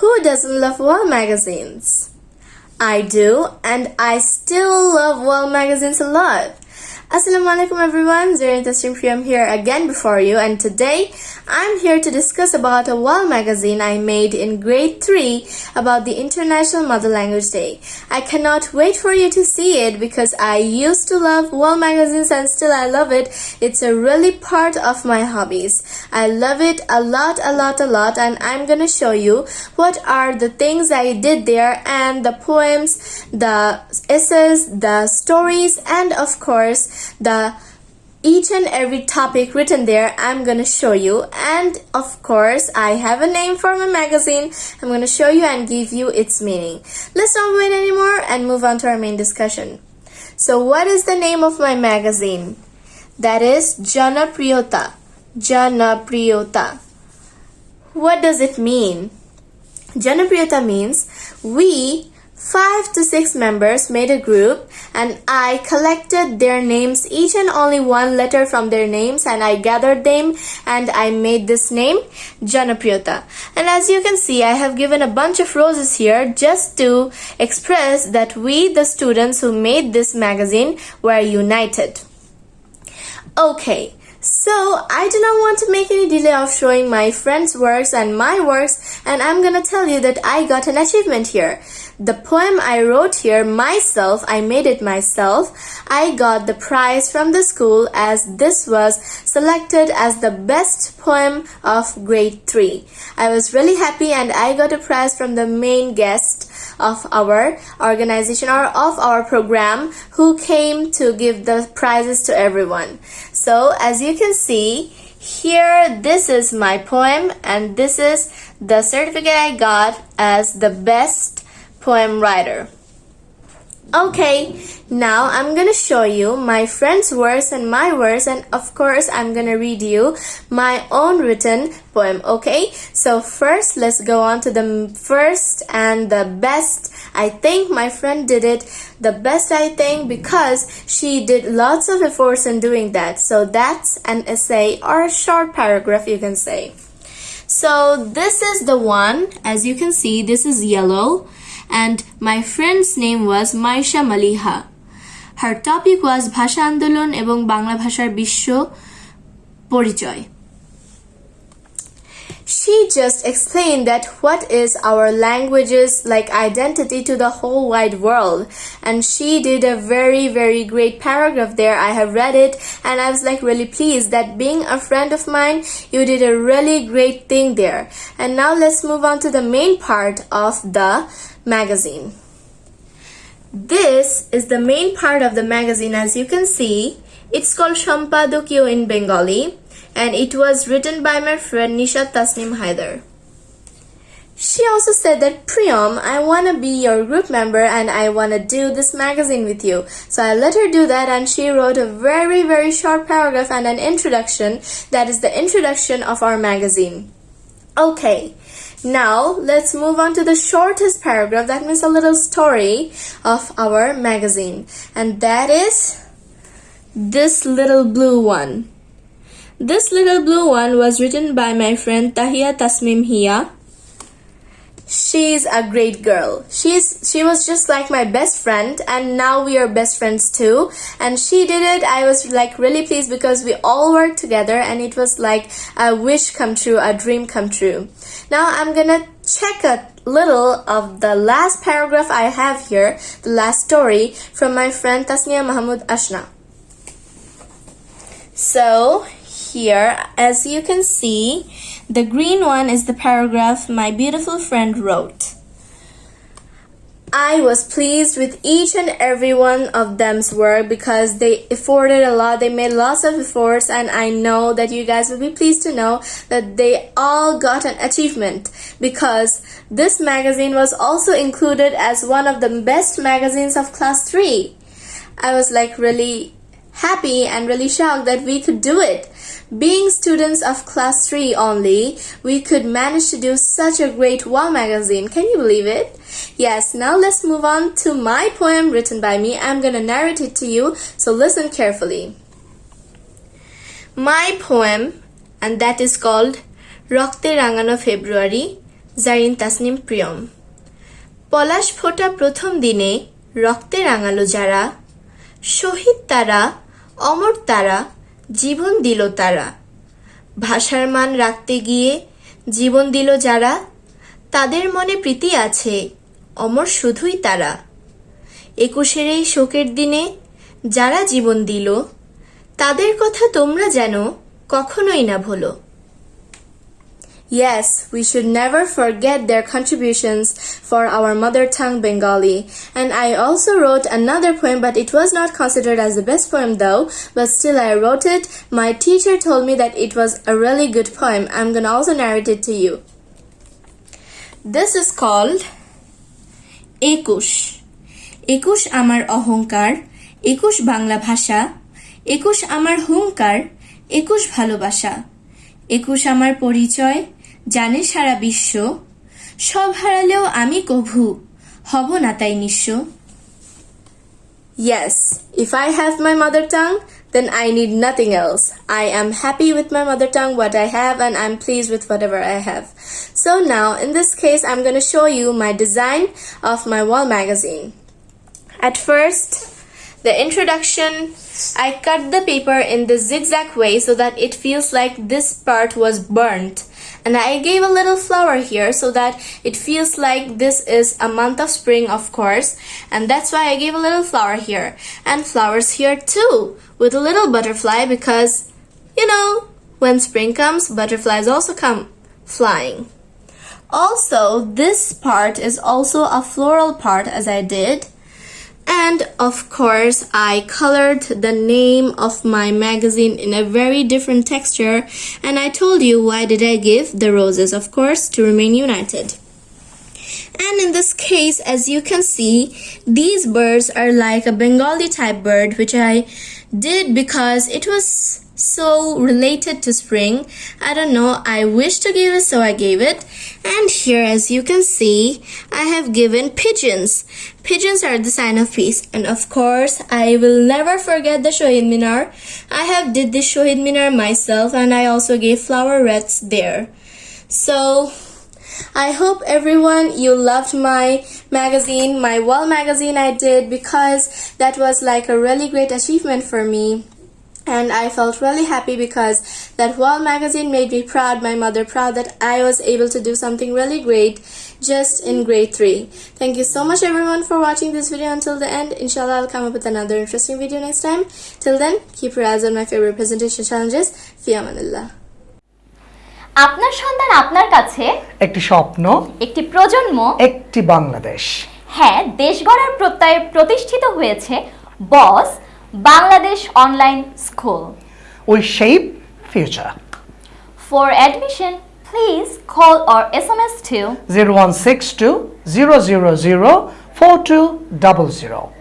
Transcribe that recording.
Who doesn't love wall magazines? I do, and I still love wall magazines a lot. Assalamualaikum everyone, Zarin Tasnim Priyam here again before you and today I'm here to discuss about a wall magazine I made in grade 3 about the International Mother Language Day. I cannot wait for you to see it because I used to love wall magazines and still I love it. It's a really part of my hobbies. I love it a lot, a lot, a lot and I'm gonna show you what are the things I did there and the poems, the essays, the stories and of course the each and every topic written there I'm gonna show you. And of course I have a name for my magazine. I'm gonna show you and give you its meaning. Let's not wait anymore and move on to our main discussion. So what is the name of my magazine? That is Jana Priyota Jana Priyota what does it mean? Jana Priyota means we Five to six members made a group and I collected their names, each and only one letter from their names and I gathered them and I made this name Janapriyata. And as you can see, I have given a bunch of roses here just to express that we, the students who made this magazine, were united. Okay, so I do not want to make any delay of showing my friends' works and my works and I'm gonna tell you that I got an achievement here. The poem I wrote here myself, I made it myself. I got the prize from the school as this was selected as the best poem of grade 3. I was really happy and I got a prize from the main guest of our organization or of our program who came to give the prizes to everyone. So as you can see, here this is my poem and this is the certificate I got as the best poem writer. Okay, now I'm gonna show you my friend's verse and my verse and of course I'm gonna read you my own written poem, okay? So first let's go on to the first and the best. I think my friend did it the best I think because she did lots of efforts in doing that. So that's an essay or a short paragraph you can say. So this is the one, as you can see, this is yellow and my friend's name was Maisha Maliha. Her topic was Bhasha Andolon ebong Bangla Bhashar bisho Porichoy. She just explained that what is our language's like identity to the whole wide world. And she did a very, very great paragraph there. I have read it and I was like really pleased that being a friend of mine, you did a really great thing there. And now let's move on to the main part of the magazine. This is the main part of the magazine as you can see. It's called Shampadokyo in Bengali and it was written by my friend Nisha Tasnim Haider. She also said that Priyam, I want to be your group member and I want to do this magazine with you. So I let her do that and she wrote a very very short paragraph and an introduction that is the introduction of our magazine. Okay, now let's move on to the shortest paragraph. That means a little story of our magazine. And that is this little blue one. This little blue one was written by my friend Tahia Tasmim Hia she's a great girl. She's she was just like my best friend and now we are best friends too. And she did it. I was like really pleased because we all worked together and it was like a wish come true a dream come true. Now i'm gonna check a little of the last paragraph i have here the last story from my friend tasnia mahmoud ashna. So here as you can see the green one is the paragraph my beautiful friend wrote. I was pleased with each and every one of them's work because they afforded a lot, they made lots of efforts and I know that you guys will be pleased to know that they all got an achievement because this magazine was also included as one of the best magazines of class 3. I was like really happy and really shocked that we could do it. Being students of class 3 only, we could manage to do such a great wall magazine. Can you believe it? Yes, now let's move on to my poem written by me. I'm gonna narrate it to you, so listen carefully. My poem, and that is called Rokte Rangano February, Zarin Tasnim Priyam পলাশ ফোটা প্রথম দিনে রক্তে রাঙালো যারা শহীদ তারা, অমর তারা, জীবন দিল তারা। ভাষার মান রাখতে গিয়ে জীবন দিল যারা, তাদের মনে প্রীতি আছে, অমর শুধুই তারা। একুশের এই শোকের দিনে যারা জীবন দিল, তাদের কথা তোমরা যেন কখনোই না ভুলো। Yes, we should never forget their contributions for our mother tongue Bengali. And I also wrote another poem, but it was not considered as the best poem though, but still I wrote it. My teacher told me that it was a really good poem. I'm gonna also narrate it to you. This is called একুশ একুশ আমার অহংকার একুশ বাংলা ভাষা একুশ আমার হুঙ্কার একুশ ভালোবাসা একুশ আমার পরিচয় জানে সারা বিশ্ব সব হারালেও আমি কভু হব না তাই নিঃস্ব Yes, if I have my mother tongue, then I need nothing else. I am happy with my mother tongue, what I have, and I'm pleased with whatever I have. So now, in this case, I'm going to show you my design of my wall magazine. At first, the introduction, I cut the paper in the zigzag way so that it feels like this part was burnt. And I gave a little flower here so that it feels like this is a month of spring, of course. And that's why I gave a little flower here. And flowers here too, with a little butterfly because, you know, when spring comes, butterflies also come flying. Also, this part is also a floral part as I did. And of course, I colored the name of my magazine in a very different texture. And I told you why did I give the roses, of course, to remain united. And in this case, as you can see, these birds are like a Bengali type bird, which I did because it was so related to spring. I don't know, I wish to give it, so I gave it. And here, as you can see, I have given pigeons. Pigeons are the sign of peace. And of course, I will never forget the Shohid Minar. I have did the Shohid Minar myself and I also gave flower wreaths there. So, I hope everyone you loved my magazine, my wall magazine I did because that was like a really great achievement for me and I felt really happy because that wall magazine made me proud, my mother proud that I was able to do something really great just in grade 3. Thank you so much everyone for watching this video until the end. Inshallah, I'll come up with another interesting video next time. Till then, keep your eyes on my favorite presentation challenges. Fi Amanillah. আপনার সন্তান আপনার কাছে একটি স্বপ্ন একটি প্রজন্ম একটি বাংলাদেশ হ্যাঁ দেশ গড়ার প্রত্যয়ে প্রতিষ্ঠিত হয়েছে বস Bangladesh Online School. We shape future. For admission, please call or SMS to 0162 000 4200.